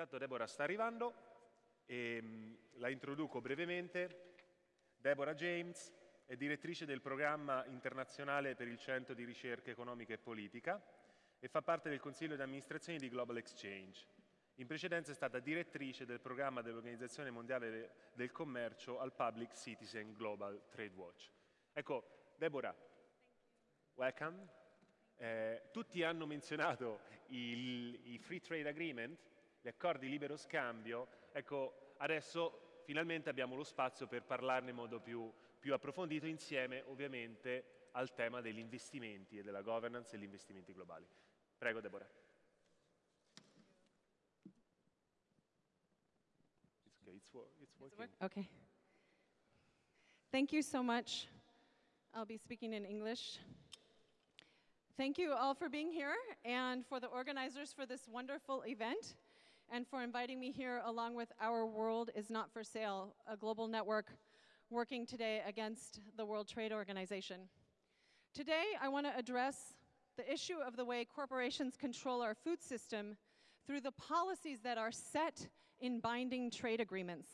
Intanto Deborah sta arrivando e mm, la introduco brevemente. Deborah James è direttrice del programma internazionale per il Centro di Ricerca Economica e Politica e fa parte del consiglio di amministrazione di Global Exchange. In precedenza è stata direttrice del programma dell'Organizzazione Mondiale del Commercio al Public Citizen Global Trade Watch. Ecco, Deborah, welcome. Eh, tutti hanno menzionato i Free Trade Agreement, gli accordi di libero scambio. Ecco, adesso finalmente abbiamo lo spazio per parlarne in modo più, più approfondito insieme ovviamente al tema degli investimenti e della governance e degli investimenti globali. Prego Deborah. Okay, it's, it's working. Work? Okay. Thank you so much. I'll be speaking in English. Thank you all for being here and for the organizers for this wonderful event and for inviting me here along with Our World is Not for Sale, a global network working today against the World Trade Organization. Today, I want to address the issue of the way corporations control our food system through the policies that are set in binding trade agreements.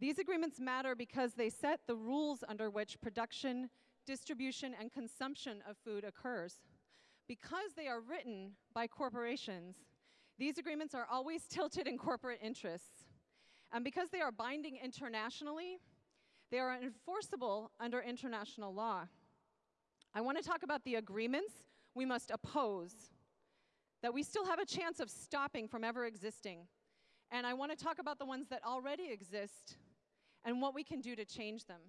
These agreements matter because they set the rules under which production, distribution, and consumption of food occurs. Because they are written by corporations, these agreements are always tilted in corporate interests. And because they are binding internationally, they are enforceable under international law. I want to talk about the agreements we must oppose that we still have a chance of stopping from ever existing. And I want to talk about the ones that already exist and what we can do to change them.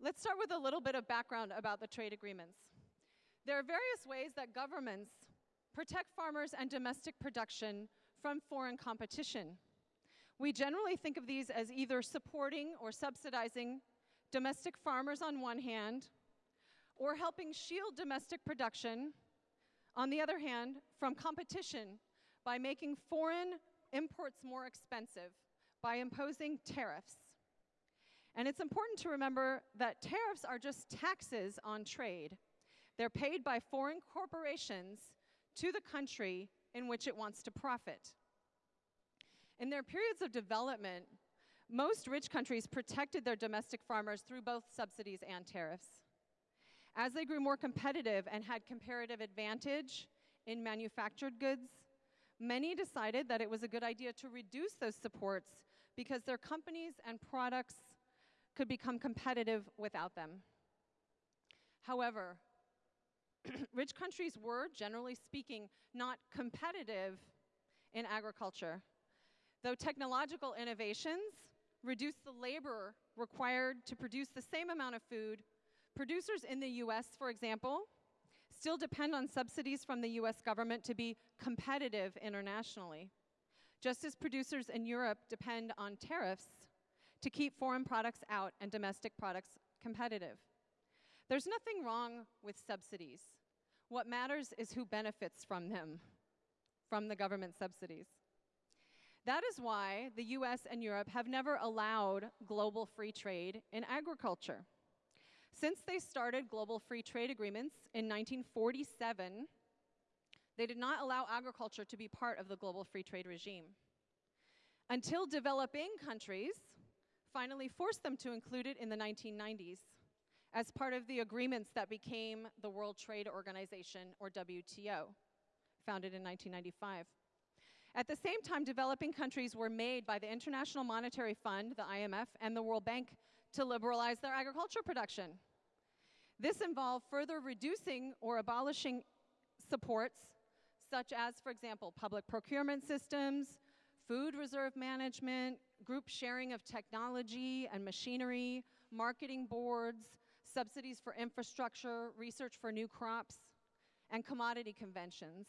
Let's start with a little bit of background about the trade agreements. There are various ways that governments protect farmers and domestic production from foreign competition. We generally think of these as either supporting or subsidizing domestic farmers on one hand, or helping shield domestic production on the other hand, from competition by making foreign imports more expensive by imposing tariffs. And it's important to remember that tariffs are just taxes on trade. They're paid by foreign corporations to the country in which it wants to profit. In their periods of development, most rich countries protected their domestic farmers through both subsidies and tariffs. As they grew more competitive and had comparative advantage in manufactured goods, many decided that it was a good idea to reduce those supports because their companies and products could become competitive without them. However, rich countries were, generally speaking, not competitive in agriculture. Though technological innovations reduced the labor required to produce the same amount of food Producers in the US, for example, still depend on subsidies from the US government to be competitive internationally, just as producers in Europe depend on tariffs to keep foreign products out and domestic products competitive. There's nothing wrong with subsidies. What matters is who benefits from them, from the government subsidies. That is why the US and Europe have never allowed global free trade in agriculture. Since they started global free trade agreements in 1947, they did not allow agriculture to be part of the global free trade regime. Until developing countries finally forced them to include it in the 1990s as part of the agreements that became the World Trade Organization, or WTO, founded in 1995. At the same time, developing countries were made by the International Monetary Fund, the IMF, and the World Bank to liberalize their agriculture production. This involved further reducing or abolishing supports, such as, for example, public procurement systems, food reserve management, group sharing of technology and machinery, marketing boards, subsidies for infrastructure, research for new crops, and commodity conventions.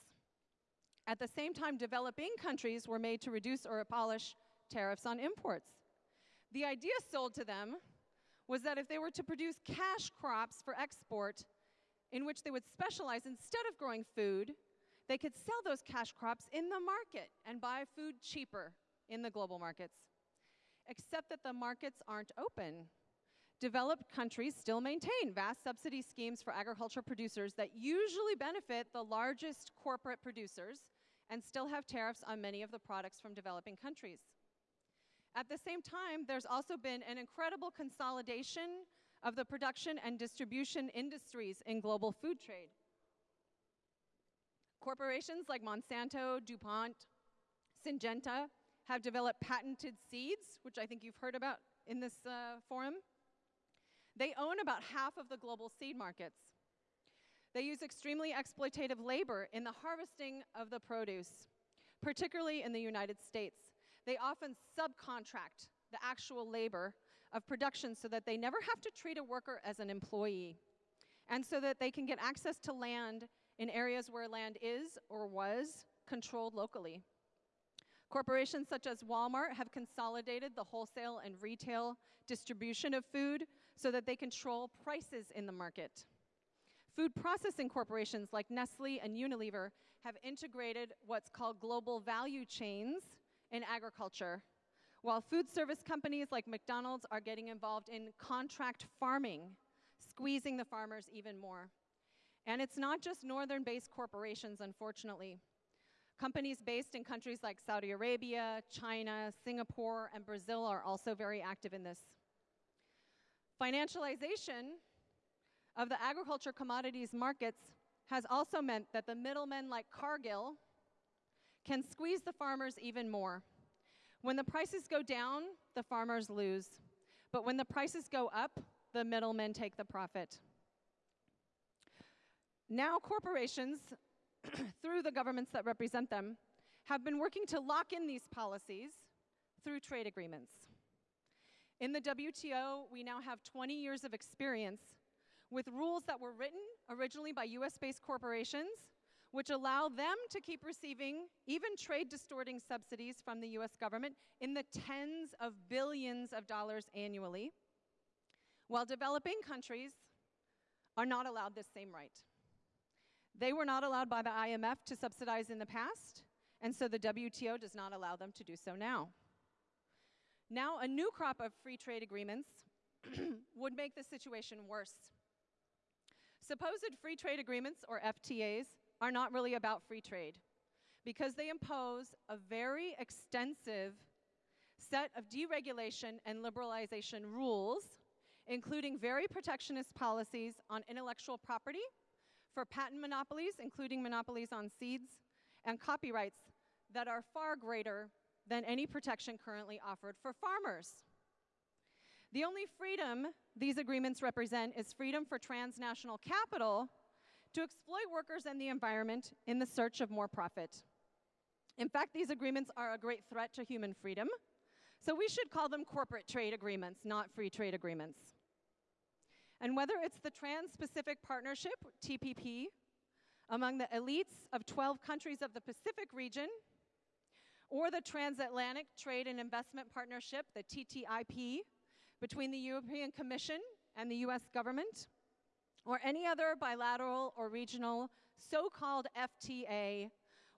At the same time, developing countries were made to reduce or abolish tariffs on imports. The idea sold to them was that if they were to produce cash crops for export, in which they would specialize instead of growing food, they could sell those cash crops in the market and buy food cheaper in the global markets. Except that the markets aren't open. Developed countries still maintain vast subsidy schemes for agricultural producers that usually benefit the largest corporate producers and still have tariffs on many of the products from developing countries. At the same time, there's also been an incredible consolidation of the production and distribution industries in global food trade. Corporations like Monsanto, DuPont, Syngenta have developed patented seeds, which I think you've heard about in this uh, forum. They own about half of the global seed markets. They use extremely exploitative labor in the harvesting of the produce, particularly in the United States. They often subcontract the actual labor of production so that they never have to treat a worker as an employee, and so that they can get access to land in areas where land is or was controlled locally. Corporations such as Walmart have consolidated the wholesale and retail distribution of food so that they control prices in the market. Food processing corporations like Nestle and Unilever have integrated what's called global value chains in agriculture, while food service companies like McDonald's are getting involved in contract farming, squeezing the farmers even more. And it's not just northern based corporations, unfortunately. Companies based in countries like Saudi Arabia, China, Singapore, and Brazil are also very active in this. Financialization of the agriculture commodities markets has also meant that the middlemen like Cargill can squeeze the farmers even more. When the prices go down, the farmers lose. But when the prices go up, the middlemen take the profit. Now, corporations, through the governments that represent them, have been working to lock in these policies through trade agreements. In the WTO, we now have 20 years of experience with rules that were written originally by US based corporations, which allow them to keep receiving even trade distorting subsidies from the US government in the tens of billions of dollars annually, while developing countries are not allowed this same right. They were not allowed by the IMF to subsidize in the past, and so the WTO does not allow them to do so now. Now, a new crop of free trade agreements would make the situation worse. Supposed free trade agreements, or FTAs, are not really about free trade because they impose a very extensive set of deregulation and liberalization rules, including very protectionist policies on intellectual property for patent monopolies, including monopolies on seeds, and copyrights that are far greater than any protection currently offered for farmers. The only freedom these agreements represent is freedom for transnational capital to exploit workers and the environment in the search of more profit. In fact, these agreements are a great threat to human freedom, so we should call them corporate trade agreements, not free trade agreements. And whether it's the Trans Pacific Partnership, TPP, among the elites of 12 countries of the Pacific region, or the Transatlantic Trade and Investment Partnership, the TTIP, between the European Commission and the US government, or any other bilateral or regional so called FTA,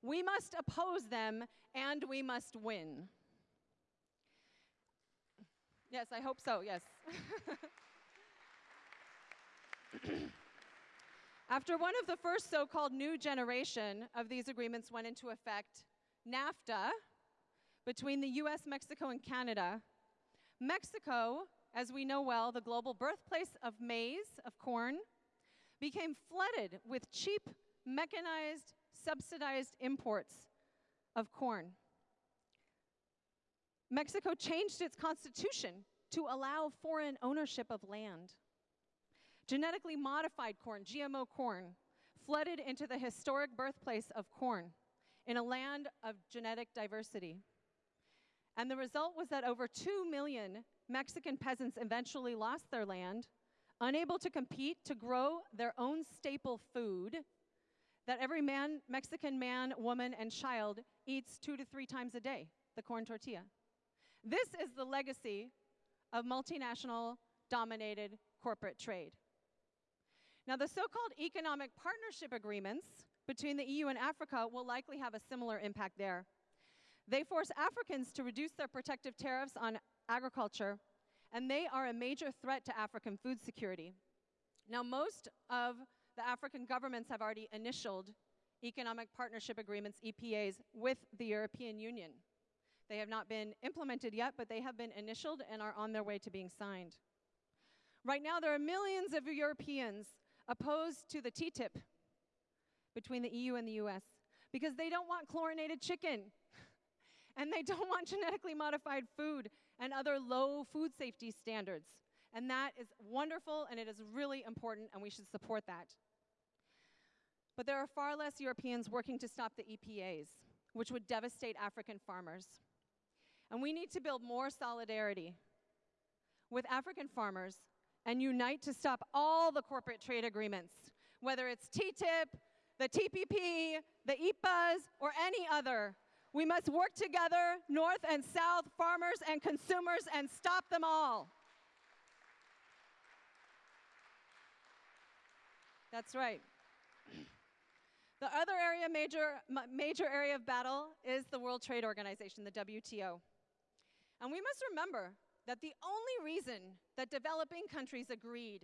we must oppose them and we must win. Yes, I hope so, yes. After one of the first so called new generation of these agreements went into effect, NAFTA, between the US, Mexico, and Canada, Mexico, as we know well, the global birthplace of maize, of corn, became flooded with cheap, mechanized, subsidized imports of corn. Mexico changed its constitution to allow foreign ownership of land. Genetically modified corn, GMO corn, flooded into the historic birthplace of corn in a land of genetic diversity. And the result was that over 2 million Mexican peasants eventually lost their land, unable to compete to grow their own staple food that every man, Mexican man, woman, and child eats two to three times a day the corn tortilla. This is the legacy of multinational dominated corporate trade. Now, the so called economic partnership agreements between the EU and Africa will likely have a similar impact there. They force Africans to reduce their protective tariffs on agriculture, and they are a major threat to African food security. Now, most of the African governments have already initialed economic partnership agreements, EPAs, with the European Union. They have not been implemented yet, but they have been initialed and are on their way to being signed. Right now, there are millions of Europeans opposed to the TTIP between the EU and the US because they don't want chlorinated chicken and they don't want genetically modified food and other low food safety standards. And that is wonderful and it is really important, and we should support that. But there are far less Europeans working to stop the EPAs, which would devastate African farmers. And we need to build more solidarity with African farmers and unite to stop all the corporate trade agreements, whether it's TTIP, the TPP, the EPAs, or any other. We must work together, North and South, farmers and consumers, and stop them all. That's right. The other area, major, major area of battle is the World Trade Organization, the WTO. And we must remember that the only reason that developing countries agreed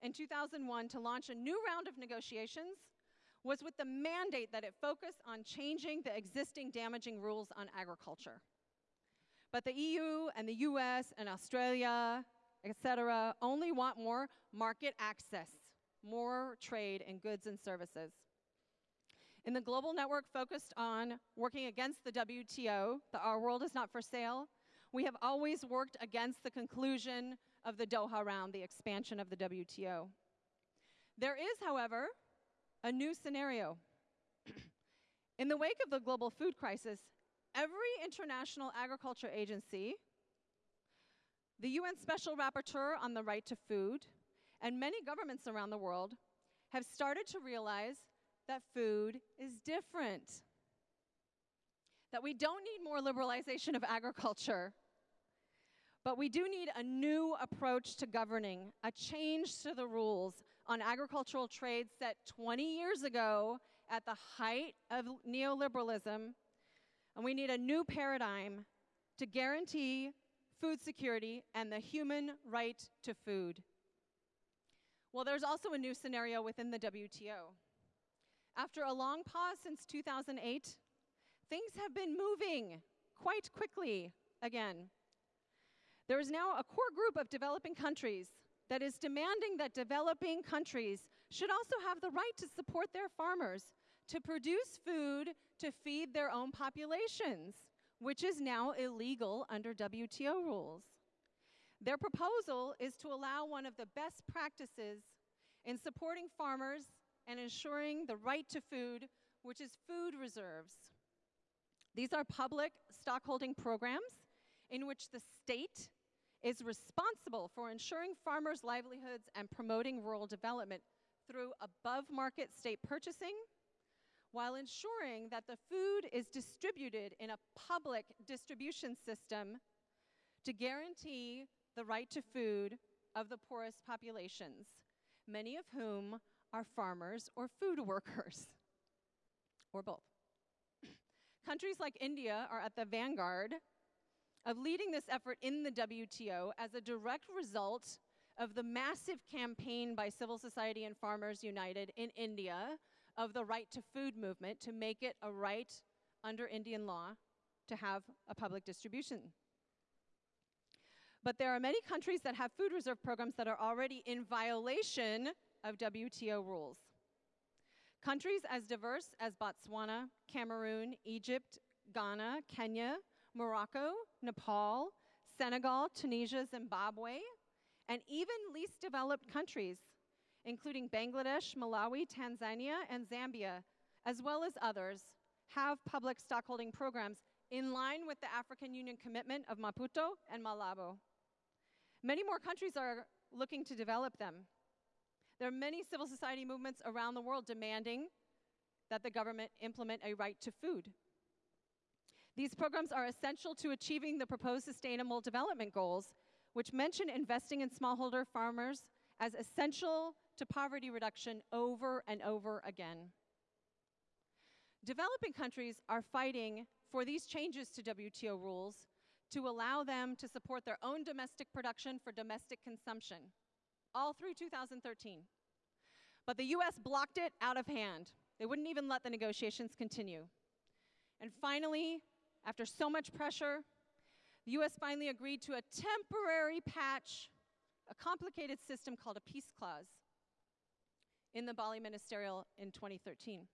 in 2001 to launch a new round of negotiations was with the mandate that it focus on changing the existing damaging rules on agriculture. But the EU and the US and Australia, et cetera, only want more market access, more trade in goods and services. In the global network focused on working against the WTO, the Our World is Not for Sale, we have always worked against the conclusion of the Doha round, the expansion of the WTO. There is, however, a new scenario. In the wake of the global food crisis, every international agriculture agency, the UN Special Rapporteur on the Right to Food, and many governments around the world have started to realize that food is different. That we don't need more liberalization of agriculture, but we do need a new approach to governing, a change to the rules, on agricultural trade set 20 years ago at the height of neoliberalism. And we need a new paradigm to guarantee food security and the human right to food. Well, there's also a new scenario within the WTO. After a long pause since 2008, things have been moving quite quickly again. There is now a core group of developing countries that is demanding that developing countries should also have the right to support their farmers to produce food to feed their own populations, which is now illegal under WTO rules. Their proposal is to allow one of the best practices in supporting farmers and ensuring the right to food, which is food reserves. These are public stockholding programs in which the state is responsible for ensuring farmers' livelihoods and promoting rural development through above market state purchasing while ensuring that the food is distributed in a public distribution system to guarantee the right to food of the poorest populations, many of whom are farmers or food workers, or both. Countries like India are at the vanguard of leading this effort in the WTO as a direct result of the massive campaign by civil society and Farmers United in India of the right to food movement to make it a right under Indian law to have a public distribution. But there are many countries that have food reserve programs that are already in violation of WTO rules. Countries as diverse as Botswana, Cameroon, Egypt, Ghana, Kenya, Morocco, Nepal, Senegal, Tunisia, Zimbabwe, and even least developed countries, including Bangladesh, Malawi, Tanzania, and Zambia, as well as others, have public stockholding programs in line with the African Union commitment of Maputo and Malabo. Many more countries are looking to develop them. There are many civil society movements around the world demanding that the government implement a right to food. These programs are essential to achieving the proposed Sustainable Development Goals, which mention investing in smallholder farmers as essential to poverty reduction over and over again. Developing countries are fighting for these changes to WTO rules to allow them to support their own domestic production for domestic consumption, all through 2013. But the US blocked it out of hand They wouldn't even let the negotiations continue. And finally, after so much pressure, the US finally agreed to a temporary patch, a complicated system called a peace clause in the Bali Ministerial in 2013.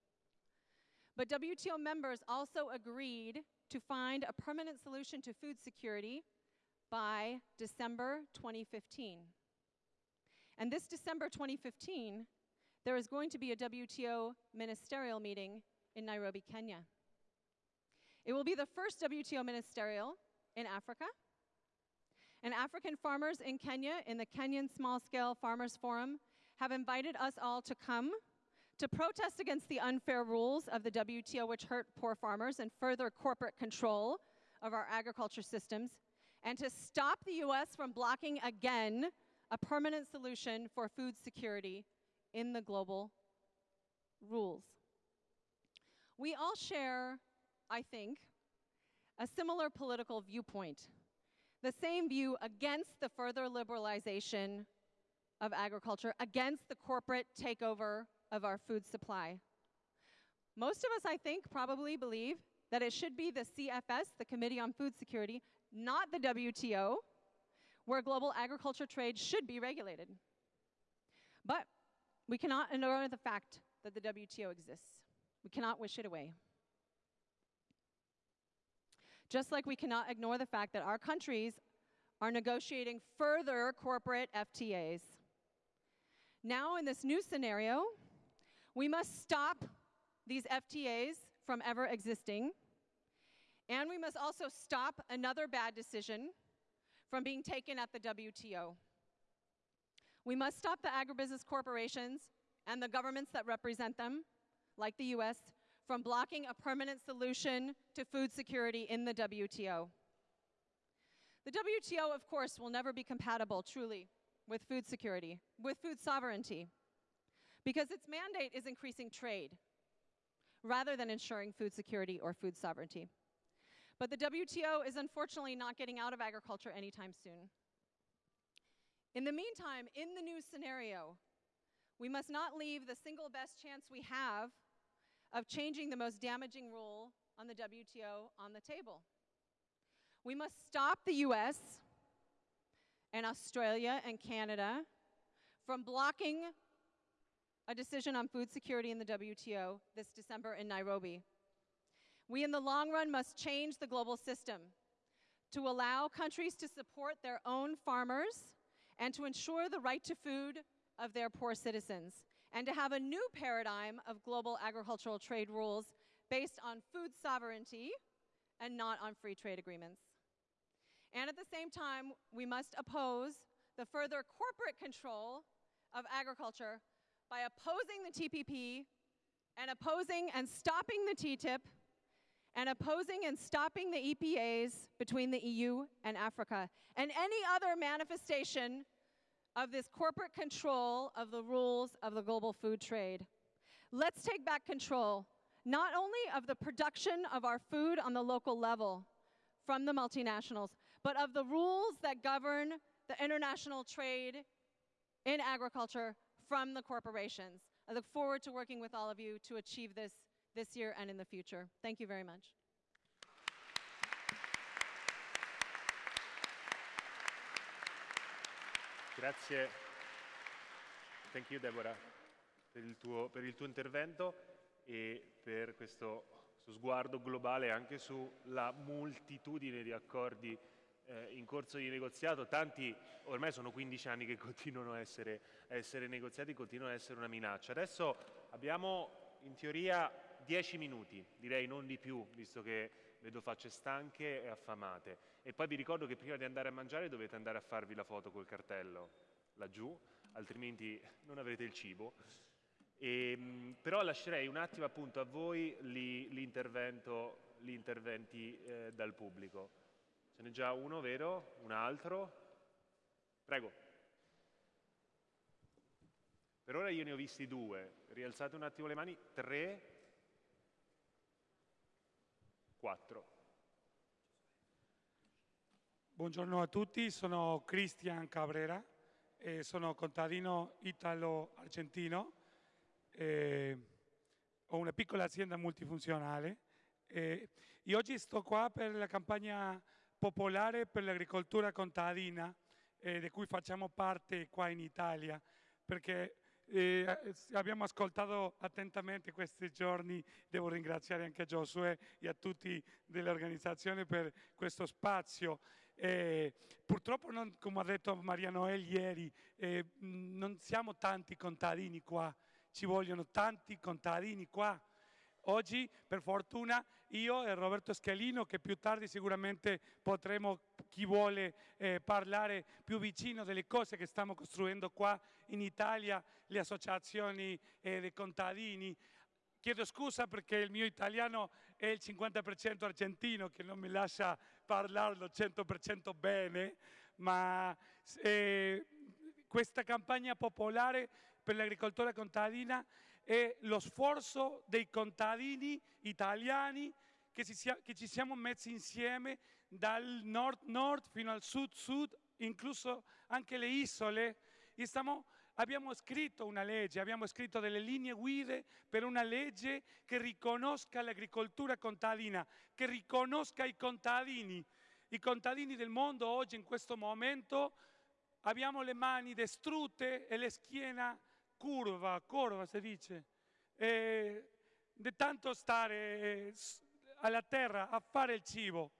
But WTO members also agreed to find a permanent solution to food security by December 2015. And this December 2015, there is going to be a WTO ministerial meeting in Nairobi, Kenya. It will be the first WTO ministerial in Africa. And African farmers in Kenya, in the Kenyan Small Scale Farmers Forum, have invited us all to come to protest against the unfair rules of the WTO, which hurt poor farmers and further corporate control of our agriculture systems, and to stop the US from blocking again a permanent solution for food security in the global rules. We all share, I think, a similar political viewpoint, the same view against the further liberalization of agriculture, against the corporate takeover of our food supply. Most of us, I think, probably believe that it should be the CFS, the Committee on Food Security, not the WTO, where global agriculture trade should be regulated. But we cannot ignore the fact that the WTO exists. We cannot wish it away. Just like we cannot ignore the fact that our countries are negotiating further corporate FTAs. Now, in this new scenario, we must stop these FTAs from ever existing, and we must also stop another bad decision from being taken at the WTO. We must stop the agribusiness corporations and the governments that represent them, like the US, from blocking a permanent solution to food security in the WTO. The WTO, of course, will never be compatible, truly, with food security, with food sovereignty, because its mandate is increasing trade rather than ensuring food security or food sovereignty. But the WTO is unfortunately not getting out of agriculture anytime soon. In the meantime, in the new scenario, we must not leave the single best chance we have of changing the most damaging rule on the WTO on the table. We must stop the US and Australia and Canada from blocking a decision on food security in the WTO this December in Nairobi. We, in the long run, must change the global system to allow countries to support their own farmers and to ensure the right to food of their poor citizens, and to have a new paradigm of global agricultural trade rules based on food sovereignty and not on free trade agreements. And at the same time, we must oppose the further corporate control of agriculture by opposing the TPP and opposing and stopping the TTIP and opposing and stopping the EPAs between the EU and Africa and any other manifestation of this corporate control of the rules of the global food trade. Let's take back control, not only of the production of our food on the local level from the multinationals, but of the rules that govern the international trade in agriculture from the corporations. I look forward to working with all of you to achieve this this year and in the future. Thank you very much. Grazie. Thank you Deborah per il tuo, per il tuo intervento e per questo sguardo globale anche sulla moltitudine di accordi eh, in corso di negoziato, tanti ormai sono 15 anni che continuano a essere, a essere negoziati, continuano a essere una minaccia. Adesso abbiamo in teoria 10 minuti, direi non di più, visto che vedo facce stanche e affamate. E poi vi ricordo che prima di andare a mangiare dovete andare a farvi la foto col cartello laggiù, altrimenti non avrete il cibo. E, ehm, però lascerei un attimo appunto a voi gli interventi eh, dal pubblico. Ce n'è già uno, vero? Un altro? Prego. Per ora io ne ho visti due. Rialzate un attimo le mani. Tre. Quattro. Buongiorno a tutti, sono Cristian Cabrera, e sono contadino italo-argentino. ho una piccola azienda multifunzionale eh, e oggi sto qua per la campagna popolare per l'agricoltura contadina eh, di cui facciamo parte qua in Italia perché eh, abbiamo ascoltato attentamente questi giorni, devo ringraziare anche Giosuè e a tutti dell'organizzazione per questo spazio. Eh, purtroppo, non, come ha detto Maria Noel ieri, eh, non siamo tanti contadini qua, ci vogliono tanti contadini qua. Oggi, per fortuna, io e Roberto Scalino, che più tardi sicuramente potremo, chi vuole eh, parlare più vicino delle cose che stiamo costruendo qua in Italia, le associazioni eh, dei contadini. Chiedo scusa perché il mio italiano è il 50% argentino, che non mi lascia parlarlo 100% bene, ma eh, questa campagna popolare per l'agricoltura contadina è lo sforzo dei contadini italiani che, sia, che ci siamo messi insieme dal nord-nord fino al sud-sud, incluso anche le isole. Stiamo, abbiamo scritto una legge, abbiamo scritto delle linee guida per una legge che riconosca l'agricoltura contadina, che riconosca i contadini. I contadini del mondo oggi in questo momento abbiamo le mani distrutte e le schiena curva, curva si dice, e tanto stare alla terra a fare il cibo.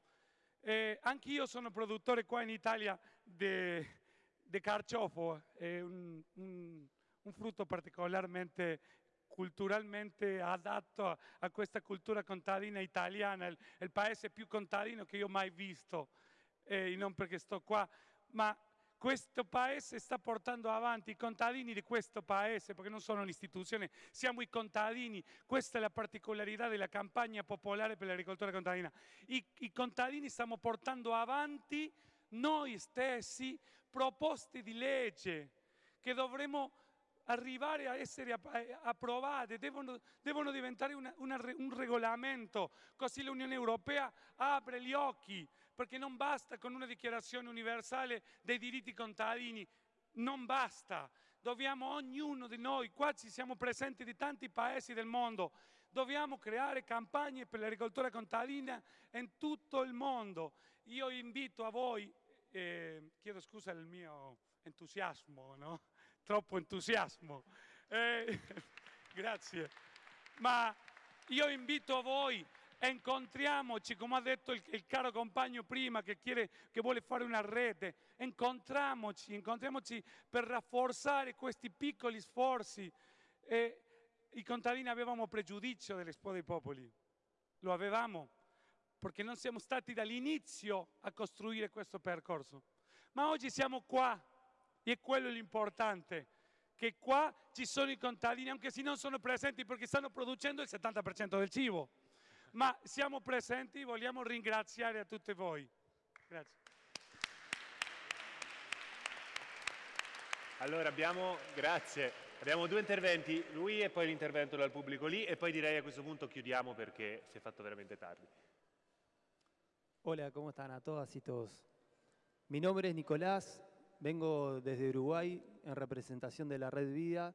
Eh, anch'io sono produttore qua in Italia di carciofo, è un, un, un, frutto particolarmente culturalmente adatto a, a, questa cultura contadina italiana, il, il, paese più contadino che io ho mai visto, eh, non perché sto qua, ma questo paese sta portando avanti, i contadini di questo paese, perché non sono l'istituzione, siamo i contadini, questa è la particolarità della campagna popolare per l'agricoltura contadina. I, I contadini stiamo portando avanti noi stessi proposte di legge che dovremo arrivare a essere approvate, devono, devono diventare una, una, un regolamento, così l'Unione Europea apre gli occhi perché non basta con una dichiarazione universale dei diritti contadini, non basta. Dobbiamo ognuno di noi, qua ci siamo presenti di tanti paesi del mondo, dobbiamo creare campagne per l'agricoltura contadina in tutto il mondo. Io invito a voi, eh, chiedo scusa del mio entusiasmo, no? troppo entusiasmo, eh, grazie, ma io invito a voi incontriamoci, come ha detto il, il caro compagno prima che, chiede, che vuole fare una rete, incontriamoci, incontriamoci per rafforzare questi piccoli sforzi. E I contadini avevamo pregiudizio dell'Expo dei Popoli, lo avevamo, perché non siamo stati dall'inizio a costruire questo percorso. Ma oggi siamo qua e quello è l'importante che qua ci sono i contadini, anche se non sono presenti perché stanno producendo il 70% del cibo ma siamo presenti, vogliamo ringraziare a tutti voi. Grazie. Allora abbiamo, grazie, abbiamo due interventi, lui e poi l'intervento dal pubblico lì e poi direi a questo punto chiudiamo perché si è fatto veramente tardi. Hola, ¿cómo están a todas y todos? Mi nombre es Nicolás, vengo desde Uruguay en representación de la Red Vida,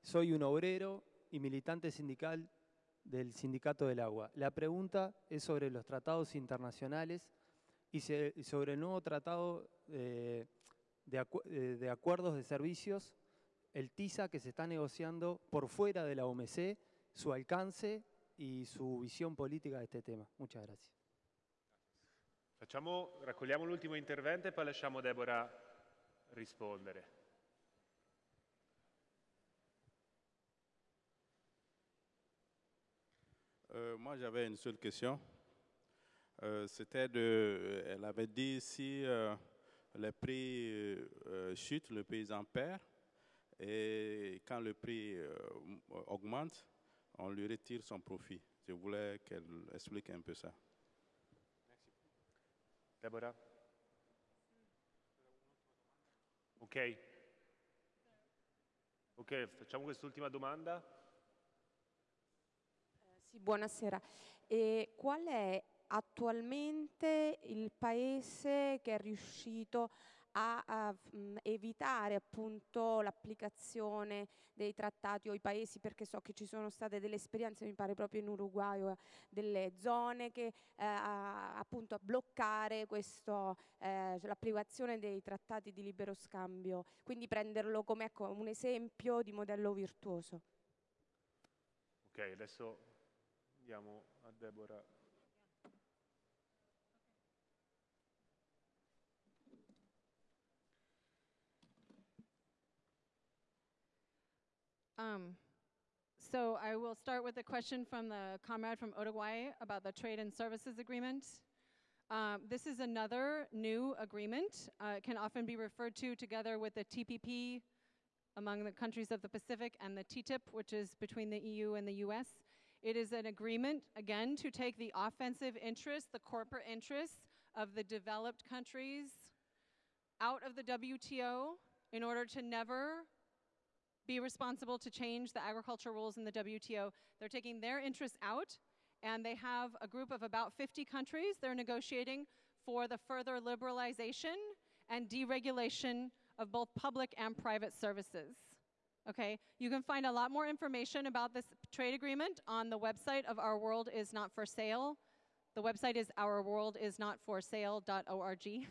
soy un obrero y militante sindical del Sindicato del Agua. La pregunta es sobre los tratados internacionales y sobre el nuevo tratado eh, eh, de, acuerdos de servicios, el TISA que se está negociando por fuera de la OMC, su alcance y su visión política de este tema. Muchas gracias. Facciamo, raccogliamo l'ultimo intervento e poi lasciamo Deborah rispondere. Euh, moi, j'avais une seule question. Euh, c'était de, elle avait dit si euh, les prix chutent, le paysan perd, et quand le prix augmente, on lui retire son profit. Je voulais qu'elle explique un peu ça. Merci. Deborah? Ok. Ok, facciamo quest'ultima domanda. Sì, buonasera. E qual è attualmente il paese che è riuscito a, a mh, evitare l'applicazione dei trattati o i paesi, perché so che ci sono state delle esperienze, mi pare proprio in Uruguay, o delle zone che eh, a, appunto a bloccare eh, l'applicazione dei trattati di libero scambio, quindi prenderlo come ecco, un esempio di modello virtuoso. Ok, adesso a Deborah. Um, so I will start with a question from the comrade from Uruguay about the trade and services agreement. Um, this is another new agreement. Uh, it can often be referred to together with the TPP among the countries of the Pacific and the TTIP, which is between the EU and the US. It is an agreement, again, to take the offensive interests, the corporate interests of the developed countries out of the WTO in order to never be responsible to change the agriculture rules in the WTO. They're taking their interests out, and they have a group of about 50 countries they're negotiating for the further liberalization and deregulation of both public and private services. Okay, you can find a lot more information about this trade agreement on the website of Our World Is Not For Sale. The website is ourworldisnotforsale.org.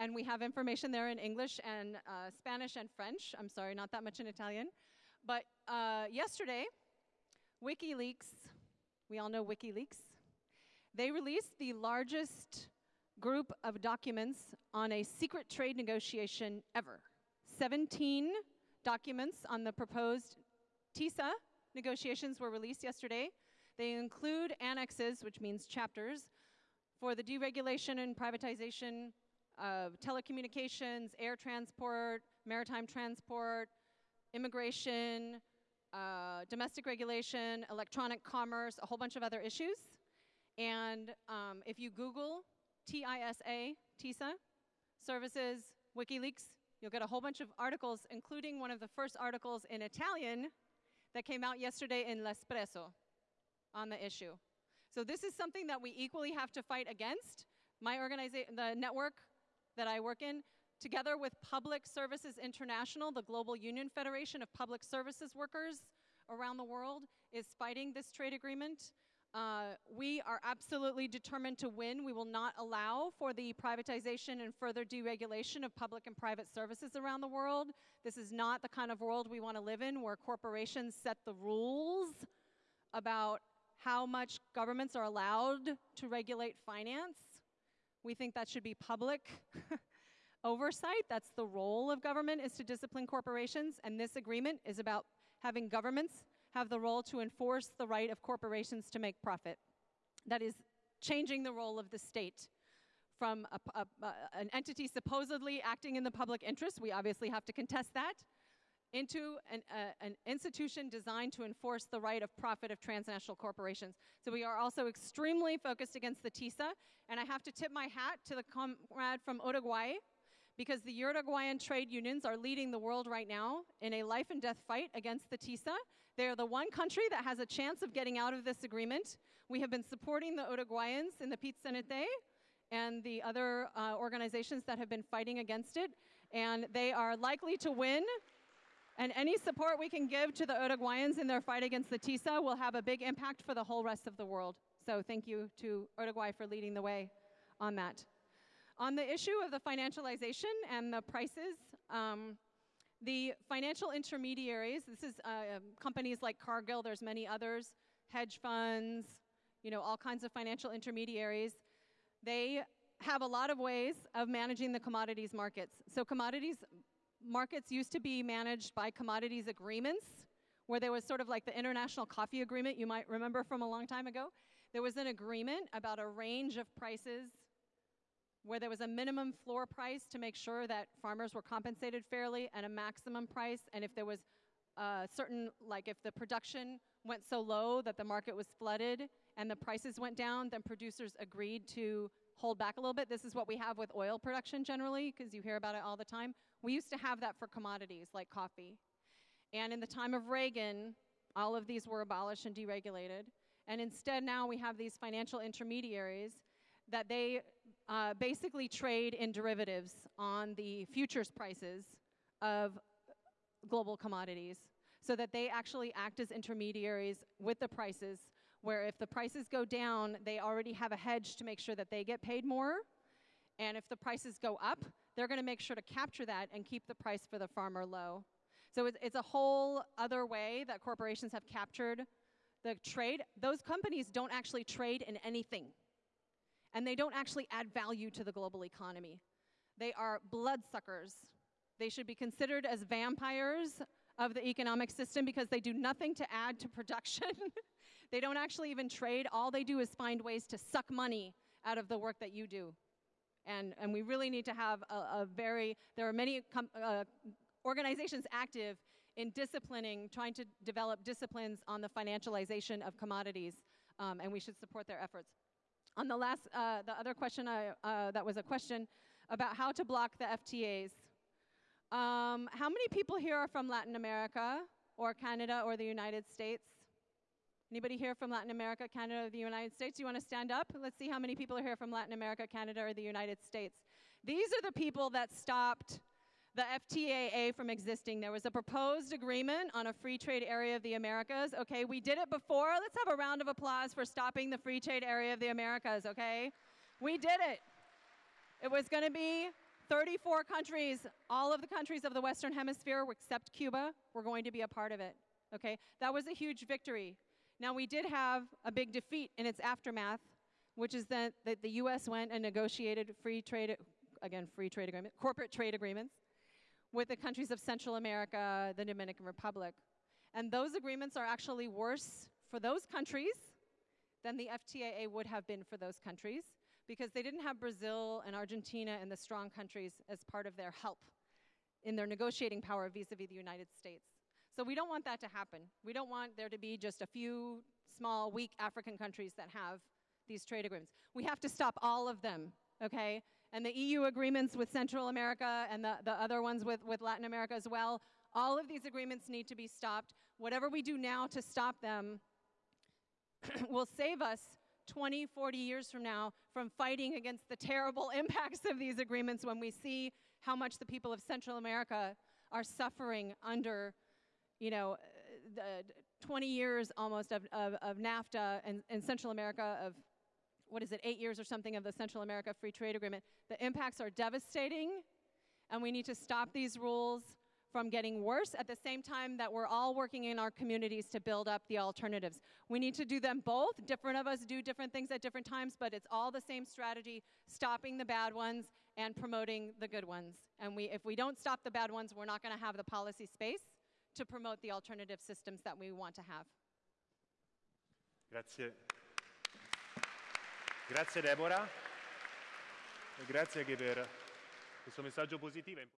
And we have information there in English and uh, Spanish and French. I'm sorry, not that much in Italian. But uh, yesterday, WikiLeaks, we all know WikiLeaks, they released the largest group of documents on a secret trade negotiation ever. 17 documents on the proposed TISA negotiations were released yesterday. They include annexes, which means chapters, for the deregulation and privatization of telecommunications, air transport, maritime transport, immigration, uh, domestic regulation, electronic commerce, a whole bunch of other issues. And um, if you Google TISA, TISA, services, WikiLeaks, you'll get a whole bunch of articles, including one of the first articles in Italian that came out yesterday in L'Espresso on the issue. So this is something that we equally have to fight against. My organization, the network that I work in, together with Public Services International, the Global Union Federation of Public Services Workers around the world, is fighting this trade agreement. Uh, we are absolutely determined to win. We will not allow for the privatization and further deregulation of public and private services around the world. This is not the kind of world we want to live in where corporations set the rules about how much governments are allowed to regulate finance. We think that should be public oversight. That's the role of government is to discipline corporations. And this agreement is about having governments have the role to enforce the right of corporations to make profit. That is changing the role of the state from a, a, a, an entity supposedly acting in the public interest, we obviously have to contest that, into an, an, institution designed to enforce the right of profit of transnational corporations. So we are also extremely focused against the TISA, and I have to tip my hat to the comrade from Uruguay, because the Uruguayan trade unions are leading the world right now in a life and death fight against the TISA. They are the one country that has a chance of getting out of this agreement. We have been supporting the Uruguayans in the Pit and the other uh, organizations that have been fighting against it, and they are likely to win. And any support we can give to the Uruguayans in their fight against the TISA will have a big impact for the whole rest of the world. So thank you to Uruguay for leading the way on that. On the issue of the financialization and the prices, um, the financial intermediaries, this is uh, um, companies like Cargill, there's many others, hedge funds, you know, all kinds of financial intermediaries, they have a lot of ways of managing the commodities markets. So commodities markets used to be managed by commodities agreements, where there was sort of like the International Coffee Agreement you might remember from a long time ago. There was an agreement about a range of prices where there was a minimum floor price to make sure that farmers were compensated fairly and a maximum price. And if there was a certain, like if the production went so low that the market was flooded and the prices went down, then producers agreed to hold back a little bit. This is what we have with oil production generally, because you hear about it all the time. We used to have that for commodities like coffee. And in the time of Reagan, all of these were abolished and deregulated. And instead now we have these financial intermediaries that they uh, basically trade in derivatives on the futures prices of global commodities so that they actually act as intermediaries with the prices where if the prices go down, they already have a hedge to make sure that they get paid more. And if the prices go up, they're going to make sure to capture that and keep the price for the farmer low. So it's, it's a whole other way that corporations have captured the trade. Those companies don't actually trade in anything. And they don't actually add value to the global economy. They are bloodsuckers. They should be considered as vampires of the economic system because they do nothing to add to production. they don't actually even trade. All they do is find ways to suck money out of the work that you do. And, and we really need to have a, a very, there are many uh, organizations active in disciplining, trying to develop disciplines on the financialization of commodities, um, and we should support their efforts. On the last, uh, the other question, I, uh, that was a question about how to block the FTAs. Um, how many people here are from Latin America or Canada or the United States? Anybody here from Latin America, Canada, or the United States? You want to stand up? Let's see how many people are here from Latin America, Canada, or the United States. These are the people that stopped the FTAA from existing. There was a proposed agreement on a free trade area of the Americas. Okay, we did it before. Let's have a round of applause for stopping the free trade area of the Americas, okay? We did it. It was going to be 34 countries, all of the countries of the Western Hemisphere, except Cuba, were going to be a part of it. Okay, that was a huge victory. Now, we did have a big defeat in its aftermath, which is that, that the US went and negotiated free trade, again, free trade agreement, corporate trade agreements with the countries of Central America, the Dominican Republic. And those agreements are actually worse for those countries than the FTAA would have been for those countries because they didn't have Brazil and Argentina and the strong countries as part of their help in their negotiating power vis-a-vis the United States. So we don't want that to happen. We don't want there to be just a few small, weak African countries that have these trade agreements. We have to stop all of them, okay? And the EU agreements with Central America and the, the other ones with, with Latin America as well, all of these agreements need to be stopped. Whatever we do now to stop them will save us 20, 40 years from now from fighting against the terrible impacts of these agreements when we see how much the people of Central America are suffering under, you know, uh, the 20 years almost of, of, of NAFTA and, and Central America of, what is it, eight years or something of the Central America Free Trade Agreement. The impacts are devastating, and we need to stop these rules from getting worse at the same time that we're all working in our communities to build up the alternatives. We need to do them both. Different of us do different things at different times, but it's all the same strategy, stopping the bad ones and promoting the good ones. And we, if we don't stop the bad ones, we're not going to have the policy space to promote the alternative systems that we want to have. Grazie. Grazie Deborah. E grazie anche per questo messaggio positivo.